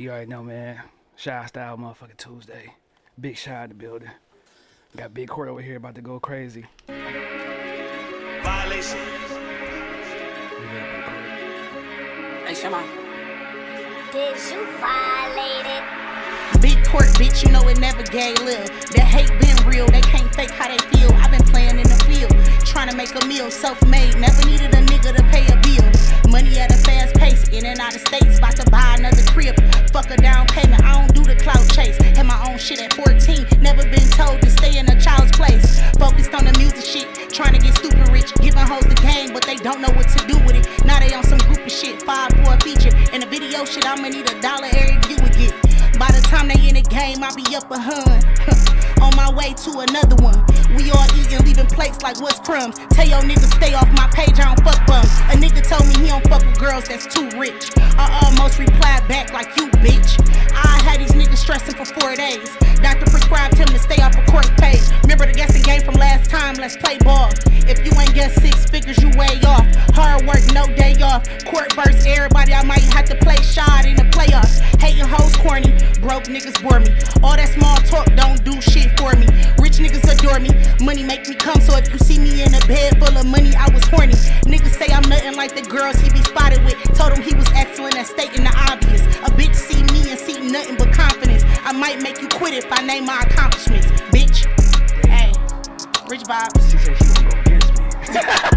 You already know, man. Shy Style motherfucking Tuesday. Big Shy in the building. Got Big Court over here about to go crazy. Violation. Hey, Shema. Did you violate it? Big court, bitch, you know it never gay love. That hate been real, they can't fake how they feel. I've been playing in the field, trying to make a meal, self made. Never needed a nigga to pay a bill. Money at a fast pace, in and out of states, about to buy another crib. Fuck a down payment, I don't do the clout chase. Had my own shit at 14, never been told to stay in a child's place. Focused on the music shit, trying to get stupid rich. Giving hoes the game, but they don't know what to do with it. Now they on some groupie shit, five for a feature. In the video shit, I'ma need a dollar every view get. By the time they in the game, I'll be up a hun. on my way to another one. We all eating, leaving plates like what's crumbs. Tell your niggas stay off my page, I don't fuck bums. A nigga told me he don't fuck with girls that's too rich. Back like you, bitch. I had these niggas stressing for four days. Doctor prescribed him to stay off a court page. Remember the guessing game from last time, let's play ball. If you ain't guess six figures, you way off. Hard work, no day off. Court verse, everybody, I might have to play shot in the playoffs. Hating hoes corny, broke niggas bore me. All that small talk don't do shit for me. Rich niggas adore me, money make me come. So if you see me in a bed full of money, I was horny. Niggas say I'm like the girls he be spotted with. Told him he was excellent at stating the obvious. A bitch see me and see nothing but confidence. I might make you quit if I name my accomplishments, bitch. Hey, rich vibes. She said she gonna go against me.